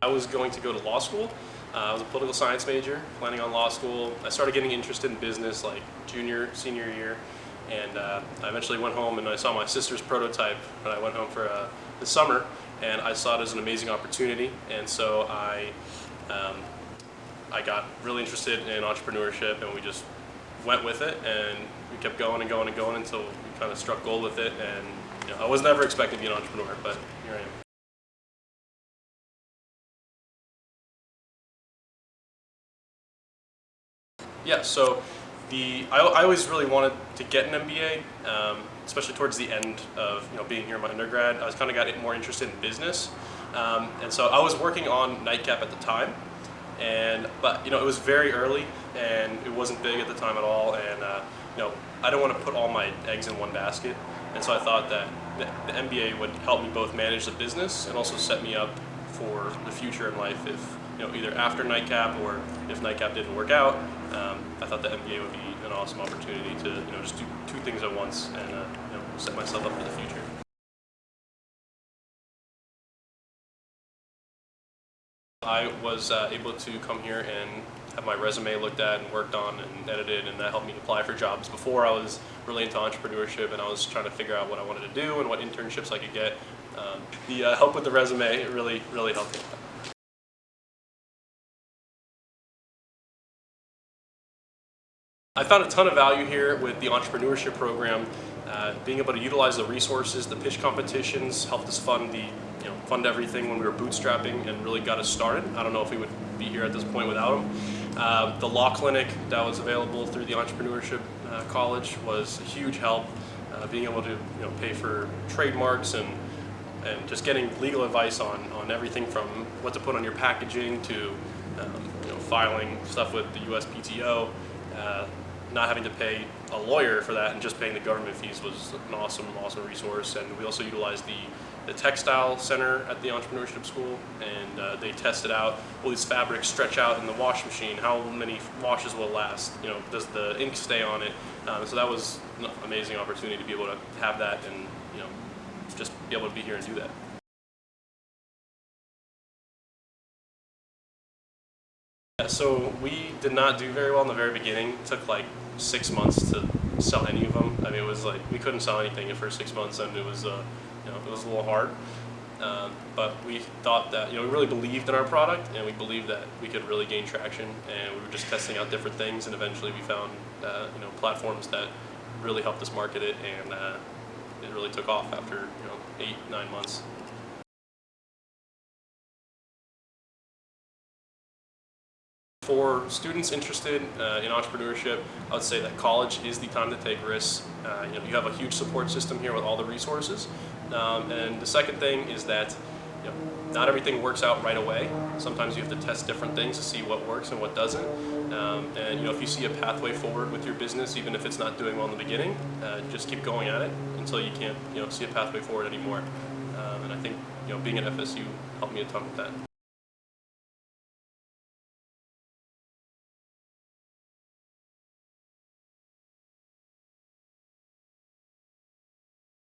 I was going to go to law school. Uh, I was a political science major, planning on law school. I started getting interested in business like junior, senior year, and uh, I eventually went home and I saw my sister's prototype when I went home for uh, the summer, and I saw it as an amazing opportunity, and so I, um, I got really interested in entrepreneurship, and we just went with it, and we kept going and going and going until we kind of struck gold with it, and you know, I was never expecting to be an entrepreneur, but here I am. Yeah, so the I, I always really wanted to get an MBA, um, especially towards the end of you know being here in my undergrad. I was kind of got more interested in business, um, and so I was working on Nightcap at the time, and but you know it was very early and it wasn't big at the time at all, and uh, you know I don't want to put all my eggs in one basket, and so I thought that the, the MBA would help me both manage the business and also set me up for the future in life if you know either after Nightcap or if Nightcap didn't work out um, I thought the MBA would be an awesome opportunity to you know just do two things at once and uh, you know set myself up for the future. I was uh, able to come here and have my resume looked at and worked on and edited and that helped me apply for jobs. Before I was really into entrepreneurship and I was trying to figure out what I wanted to do and what internships I could get. Um, the uh, help with the resume really, really helped me. I found a ton of value here with the entrepreneurship program. Uh, being able to utilize the resources, the pitch competitions helped us fund the, you know, fund everything when we were bootstrapping and really got us started. I don't know if we would be here at this point without them. Uh, the law clinic that was available through the entrepreneurship uh, college was a huge help. Uh, being able to, you know, pay for trademarks and and just getting legal advice on, on everything from what to put on your packaging to um, you know, filing stuff with the USPTO. Not having to pay a lawyer for that and just paying the government fees was an awesome, awesome resource. And we also utilized the, the textile center at the entrepreneurship school and uh, they tested out will these fabrics stretch out in the wash machine? How many washes will it last? You know, does the ink stay on it? Um, so that was an amazing opportunity to be able to have that and you know, just be able to be here and do that. So we did not do very well in the very beginning. It took like six months to sell any of them. I mean, it was like we couldn't sell anything in the first six months, and it was, uh, you know, it was a little hard. Um, but we thought that, you know, we really believed in our product, and we believed that we could really gain traction, and we were just testing out different things, and eventually we found, uh, you know, platforms that really helped us market it, and uh, it really took off after, you know, eight, nine months. For students interested uh, in entrepreneurship, I would say that college is the time to take risks. Uh, you know, you have a huge support system here with all the resources. Um, and the second thing is that you know, not everything works out right away. Sometimes you have to test different things to see what works and what doesn't. Um, and you know, if you see a pathway forward with your business, even if it's not doing well in the beginning, uh, just keep going at it until you can't you know, see a pathway forward anymore. Um, and I think you know, being at FSU helped me a ton with that.